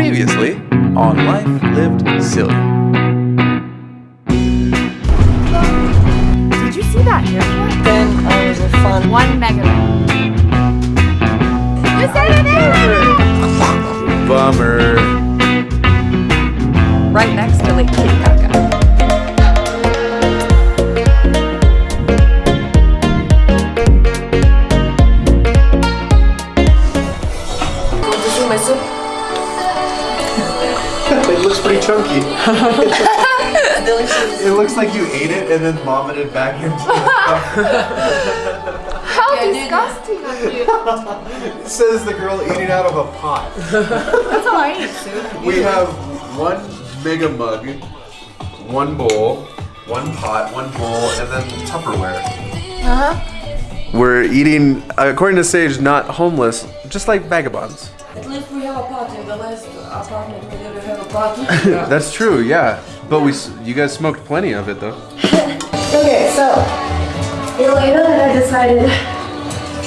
Previously on Life Lived Silly. Did you see that haircut? Then uh, I was a fun. One megabyte. You said it is! Bummer. Right next to Lake Titicaca. It looks like you ate it and then vomited back into the How Yeah, disgusting of you. It says the girl eating out of a pot. That's how I eat soup. We have one mega mug, one bowl, one pot, one bowl, and then Tupperware. Uh-huh. We're eating, according to Sage, not homeless, just like vagabonds. At least we have a pot in the last apartment That's true, yeah. But we, you guys smoked plenty of it though. Okay, so Elena and I decided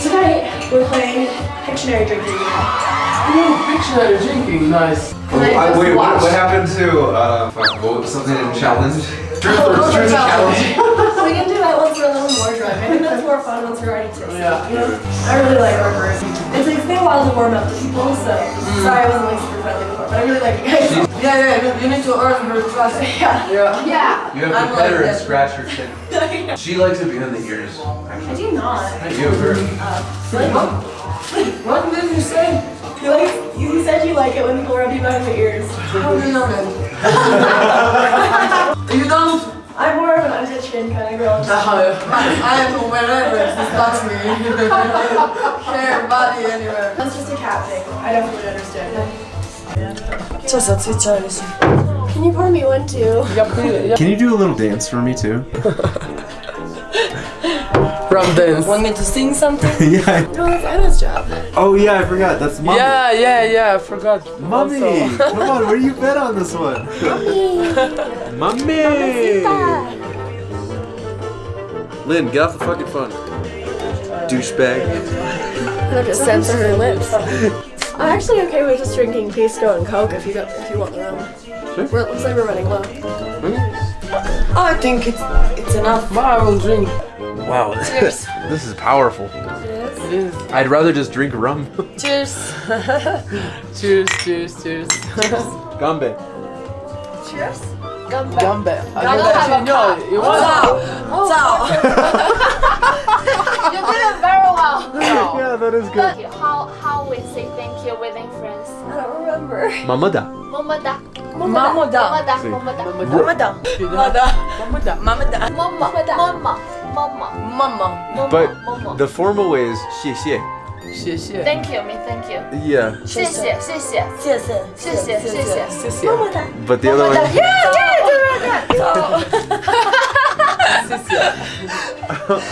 tonight we're playing Pictionary drinking game. Pictionary drinking, nice. And I just wait, what, what happened to uh, fuck, what was something in challenge? Truth Oh, or those are truth challenge? challenge. we can do that once we're a little more drunk. I think that's more fun once we're already tipsy. Yeah. You know? I really like our version. it's been a while to warm up to people, so sorry I wasn't like super friendly before, but I really like you guys. Yeah, yeah, you- you need to earn her trust. yeah. Yeah. Yeah. You have I'm to pet her and scratch her chin. She likes it behind the ears, I do not. You have her. What what did you say? You like you said you like it when people rub you behind the ears. How do you know that? you don't? I'm more of an under chin kind of girl. I am wherever it touch me. Hair, body, anywhere. That's just a cat thing. I definitely understand. Co sad cvičali su? Can you pour me one too? Can you do a little dance for me too? From dance. Want me to sing something? yeah. No, that's Anna's job. Oh yeah, I forgot. That's mommy. Yeah, yeah, yeah, I forgot. Mommy, come on, where do you bet on this one? Mommy. Lynn, get off the fucking phone. Douchebag. I have to censor her lips. I'm actually okay with just drinking Pisco and Coke if you don't, if you want rum. We're, it looks like we're running low. Hmm. I think it's it's enough. But I will drink. Wow. Cheers. this is powerful. It is. I'd rather just drink rum. Cheers. Cheers, cheers, cheers. Gambe. Cheers. Gambe. I don't don't have a actually know. You want? Ciao. You did it very well. Yeah, that is good. Look, how, how we say thank you within France? I don't remember. Mamada. Mamada. Mamada. Mamada. Mamada. Mamada. Mamada. Mamada. Mama. Mama. But the formal way is xie xie. Xie xie. Thank you, me thank you. Yeah. Xie xie, xie xie. Xie xie, xie xie, xie xie. Mamada. But the other one. Yeah, yeah, do it.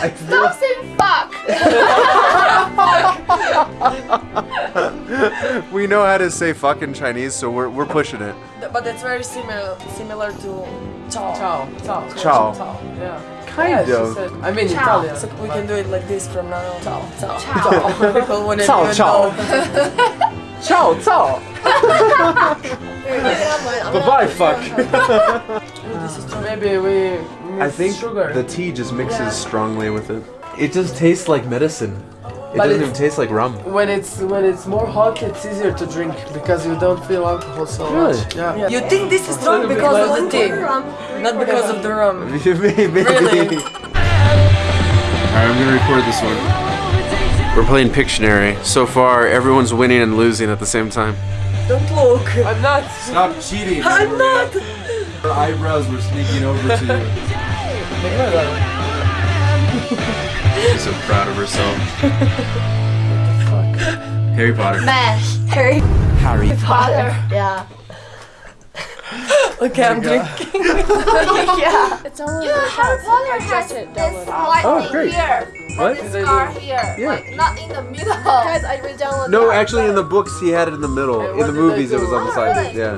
I feel- Stop saying fuck. we know how to say fuck in Chinese, so we're, we're pushing it. But it's very similar similar to ciao. Ciao. Ciao. Ciao. Ciao. Yeah. Kind yeah, of. said- I mean Ciao. Italian. So we can do it like this from now on. Ciao. Ciao. Ciao. People wouldn't Ciao, even ciao. know. Ciao, ciao. Bye bye, fuck. Maybe we miss I think sugar. the tea just mixes strongly with it. It just tastes like medicine. It But doesn't even taste like rum. when it's when it's more hot, it's easier to drink because you don't feel alcohol so Really? much. Yeah. You think this is strong because of the tea, not because of the rum. Maybe. Really? Alright, I'm gonna record this one. We're playing Pictionary. So far, everyone's winning and losing at the same time. Don't look. I'm not. Stop cheating. I'm not. Her eyebrows were sneaking over to you. She's so proud of herself. Harry Potter. Man, Harry Harry. father. Yeah. Okay, I'm drinking. yeah. It's only Harry Potter has this white Oh, great. here. What? This scar here. Yeah. Like not in the middle. Guys, I re-downloaded No, that. actually, in the books, he had it in the middle. In the movies, it was on the side. Yeah.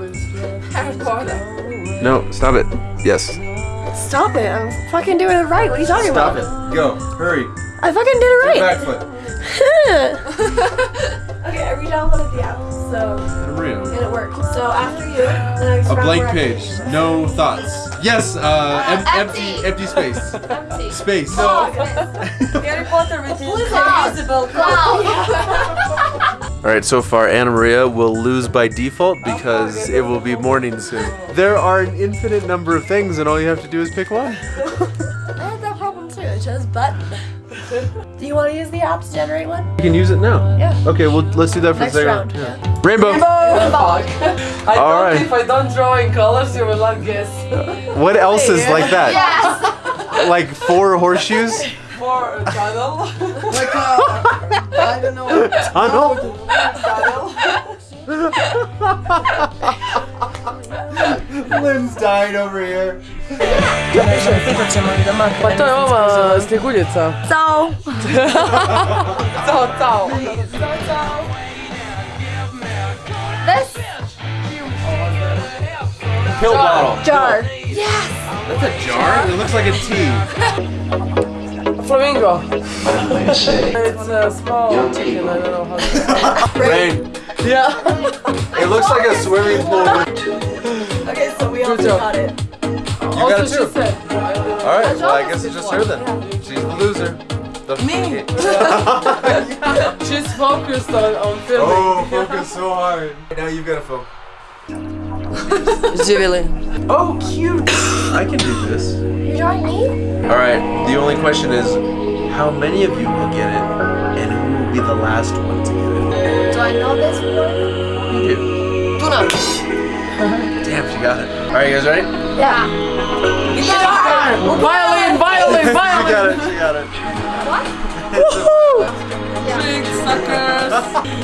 Harry Potter. No, stop it. Yes. Stop it. I'm fucking doing it right. What are you talking Stop about? Stop it. Go. Hurry. I fucking did it right. Back foot. okay, I we downloaded the app, so Anna Maria. and it worked. So after you, the next A blank page. No thoughts. Yes. Uh, em- empty. empty. Empty space. Empty. Space. Harry Potter with his invisible Cloud. All right, so far Anna Maria will lose by default because it will be morning soon. There are an infinite number of things, and all you have to do is pick one. I had that problem too. It just button. Do you want to use the app to generate one? You can use it now. Yeah. Okay, well let's do that for Next a second. round. Yeah. Yeah. Rainbow. Fuck. I All thought right. if I don't draw in colors, you will not guess. What else is like that? Yes. Like four horseshoes? For a tunnel. Like, uh, I don't know. Tunnel? Lynn's dying over here. Pa to je ova snjeguljica. So, Cao, cao. This Pill bottle. jar. Yes. That's a jar? It looks like a tea. Flamingo. It's a small chicken, I don't know how to Rain. Yeah. It looks like a swimming pool. Okay, so we all got it. You got it too. she said. Alright, well I guess it's just her then. She's the loser. The Me. She's focused on, on filming. Oh, focus so hard. Now you've got to focus. Živjeli. Oh, cute. I can do this. You're drawing me? Alright, the only question is how many of you will get it and who will be the last one to get it? do I know this one? You do. Tuna. Damn, she got it. Alright, you guys ready? Yeah. Violin, violin, violin! She got it, she got it. Big suckers.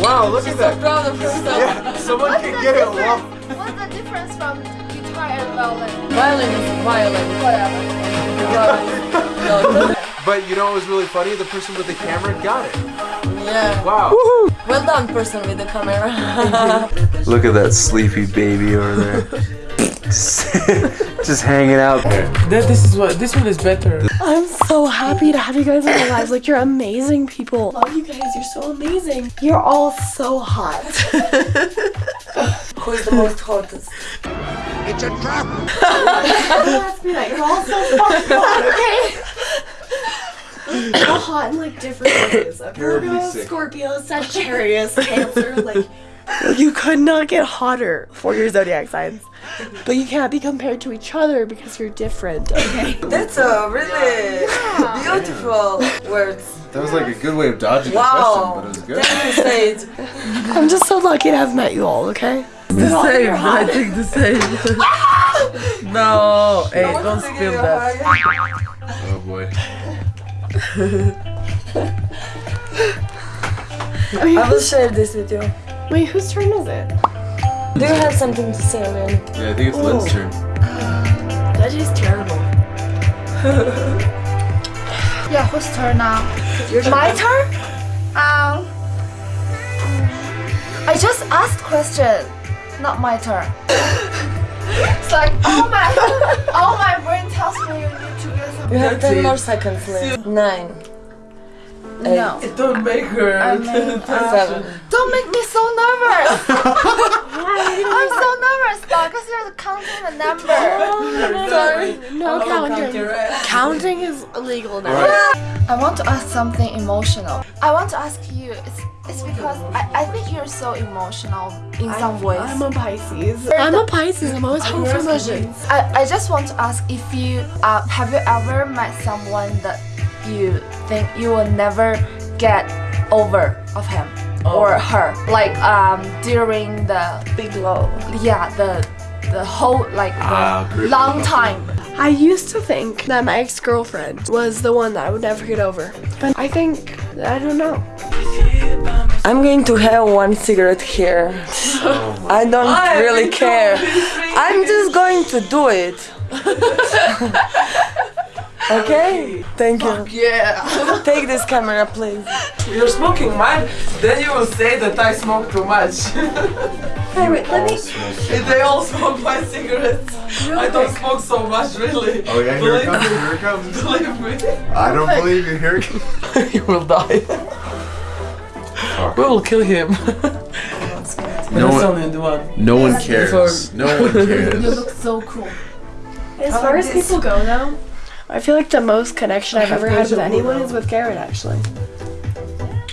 Wow, look at that. Proud of herself. Yeah, someone What's can the get it. difference? Wow. What's the guitar and violin? Violin is violin. Whatever. But you know what was really funny? The person with the camera got it. Yeah. Wow. Well done, person with the camera. Look at that sleepy baby over there. just, just hanging out there. That, this is what. This one is better. I'm so happy to have you guys in my lives. Like, you're amazing people. Love you guys. You're so amazing. You're all so hot. Who is the most hottest? Let's be like, you're all so fucking hot, okay? so hot in like different ways. Okay? Virgo. Scorpio, Sagittarius, Cancer, like you could not get hotter for your zodiac signs. But you can't be compared to each other because you're different, okay? That's a really beautiful words. That was like a good way of dodging Wow. the question, but it was good. Thank you, I'm just so lucky to have met you all, okay? The same. I think the same. no. Hey, don't spill that. Oh boy. I will share this with you. Wait, whose turn is it? Do you have something to say, Lynn? Yeah, I think it's Lynn's turn. That is terrible. Yeah, whose turn now? My turn? Um. I just asked question, not my turn. it's like all my all my brain tells me you need to get some. You have 10 more seconds, Lynn. Nine. Eight. No. Don't make her. I mean, uh, Seven. don't make me so nervous. I'm so nervous now because you're counting the number. Sorry. No counting. Counting is illegal now. I want to ask something emotional. I want to ask you. It's, it's because I, I think you're so emotional in some ways. I'm a Pisces. I'm a Pisces. I'm always home for emotions. I, I just want to ask if you uh, have you ever met someone that you think you will never get over of him or her like um during the Big low. yeah the the whole like the Ah, great. long time I used to think that my ex girlfriend was the one that I would never get over. But I think, I don't know. I'm going to have one cigarette here. I don't really care. I'm just going to do it. okay? Thank you. Yeah. Take this camera, please. You're smoking mine, then you will say that I smoke too much. Hey, wait, let me. If they all smoke my cigarettes. I don't smoke so much, really. Oh yeah, here it comes. Here it comes. Believe me. I don't believe you. Here it comes. you will die. we will kill him. No one, only the one. no one cares. No one cares. You look so cool. As far as people go, though, I feel like the most connection I've ever had with anyone is with Garrett, actually.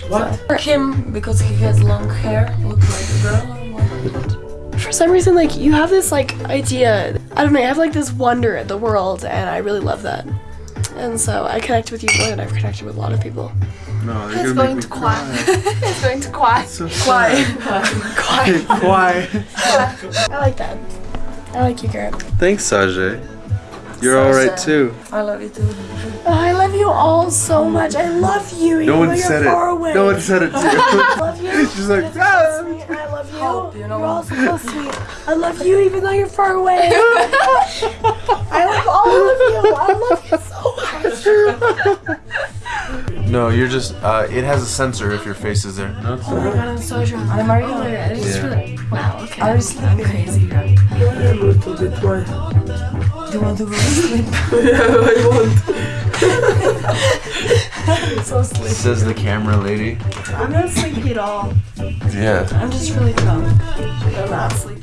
What? For him because he has long hair, look like a girl. For some reason, like, you have this, like, idea. I don't know, you have, like, this wonder at the world, and I really love that. And so I connect with you more than I've connected with a lot of people. No, He's going to cry. it's going to quiet. So Quiet. Quiet. I like that. I like you, Garrett. Thanks, Sajay. You're all right too. I love you too. Oh, I love you all so much. I love you. No even one though said you're it. far away. No one said it I too. love you. She's like, You're ah. I love you. Hope, you know You're all so sweet. I love you even though you're far away. I love all of you. I love you so much. No, you're just. Uh, it has a sensor if your face is there. No, it's Oh my god, I'm so drunk. I'm Mario. I just Yeah. really. Wow. Okay. I was I'm crazy drunk. A little bit more. Do you want to go to sleep? yeah, I want. so sleepy. Says the camera lady. I'm not sleepy at all. Yeah. I'm just really drunk. I'm not sleepy.